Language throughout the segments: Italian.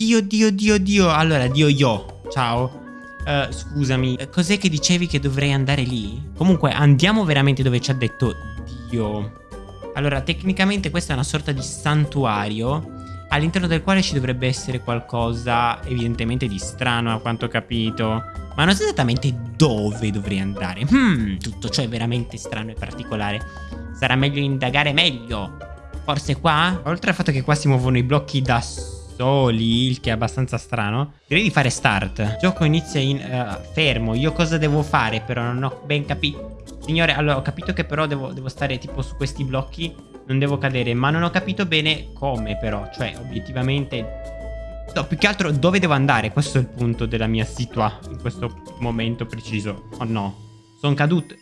Dio, Dio, Dio, Dio. Allora, Dio, io. Ciao. Uh, scusami, eh, cos'è che dicevi che dovrei andare lì? Comunque, andiamo veramente dove ci ha detto Dio. Allora, tecnicamente questa è una sorta di santuario all'interno del quale ci dovrebbe essere qualcosa evidentemente di strano a quanto ho capito. Ma non so esattamente dove dovrei andare. Hmm, tutto ciò è veramente strano e particolare. Sarà meglio indagare meglio. Forse qua? Oltre al fatto che qua si muovono i blocchi da soli, il che è abbastanza strano. Direi di fare start. Gioco inizia in uh, fermo. Io cosa devo fare però? Non ho ben capito. Signore, allora ho capito che però devo, devo stare tipo su questi blocchi. Non devo cadere, ma non ho capito bene come però. Cioè, obiettivamente... No, più che altro dove devo andare? Questo è il punto della mia situa in questo momento preciso. Oh no. Sono caduto.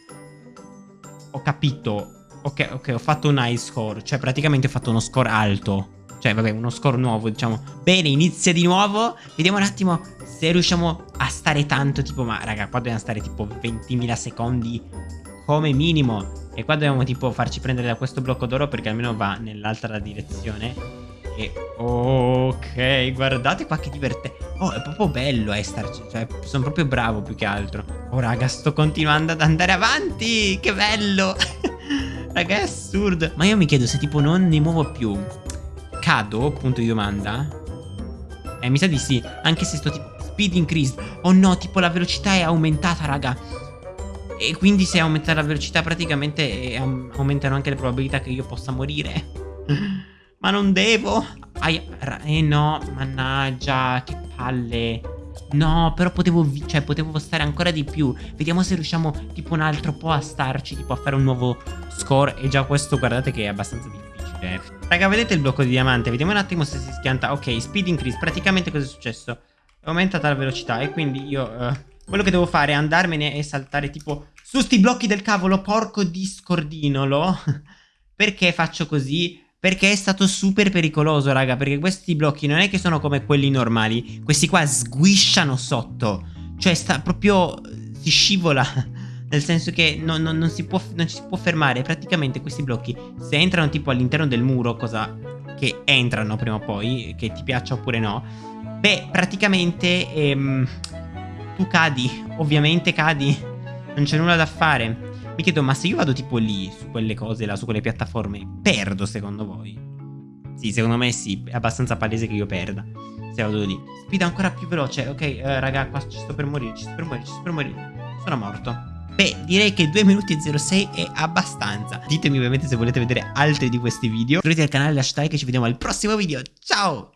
Ho capito. Ok, ok, ho fatto un high score. Cioè, praticamente ho fatto uno score alto. Cioè, vabbè, uno score nuovo, diciamo. Bene, inizia di nuovo. Vediamo un attimo se riusciamo a stare tanto, tipo, ma raga, qua dobbiamo stare tipo 20.000 secondi come minimo. E qua dobbiamo tipo farci prendere da questo blocco d'oro perché almeno va nell'altra direzione. E ok, guardate qua che divertente. Oh, è proprio bello eh, starci. Cioè, sono proprio bravo più che altro. Oh, raga, sto continuando ad andare avanti. Che bello. raga, è assurdo. Ma io mi chiedo se tipo non ne muovo più. Cado? Punto di domanda. Eh, mi sa di sì. Anche se sto tipo speed increased. Oh no, tipo la velocità è aumentata, raga. E quindi se aumenta la velocità praticamente eh, aumentano anche le probabilità che io possa morire. Ma non devo. eh no, mannaggia, che palle. No, però potevo, cioè, potevo stare ancora di più. Vediamo se riusciamo tipo un altro po' a starci, tipo a fare un nuovo score. E già questo guardate che è abbastanza difficile. Raga, vedete il blocco di diamante? Vediamo un attimo se si schianta. Ok, speed increase. Praticamente cosa è successo? È aumentata la velocità e quindi io... Uh, quello che devo fare è andarmene e saltare tipo su sti blocchi del cavolo, porco discordinolo. Perché faccio così? Perché è stato super pericoloso, raga, perché questi blocchi non è che sono come quelli normali. Questi qua sguisciano sotto. Cioè, sta proprio... si scivola. Nel senso che non, non, non, si può, non ci si può fermare. Praticamente questi blocchi, se entrano tipo all'interno del muro, cosa che entrano prima o poi, che ti piaccia oppure no, beh, praticamente... Ehm, tu cadi, ovviamente cadi, non c'è nulla da fare. Mi chiedo, ma se io vado tipo lì, su quelle cose là, su quelle piattaforme, perdo secondo voi? Sì, secondo me sì, è abbastanza palese che io perda. Se vado lì. Speed ancora più veloce, ok, uh, raga, qua ci sto per morire, ci sto per morire, ci sto per morire. Sono morto. Beh, direi che 2 minuti e 06 è abbastanza. Ditemi ovviamente se volete vedere altri di questi video. Iscrivetevi al canale, lasciate like e ci vediamo al prossimo video. Ciao!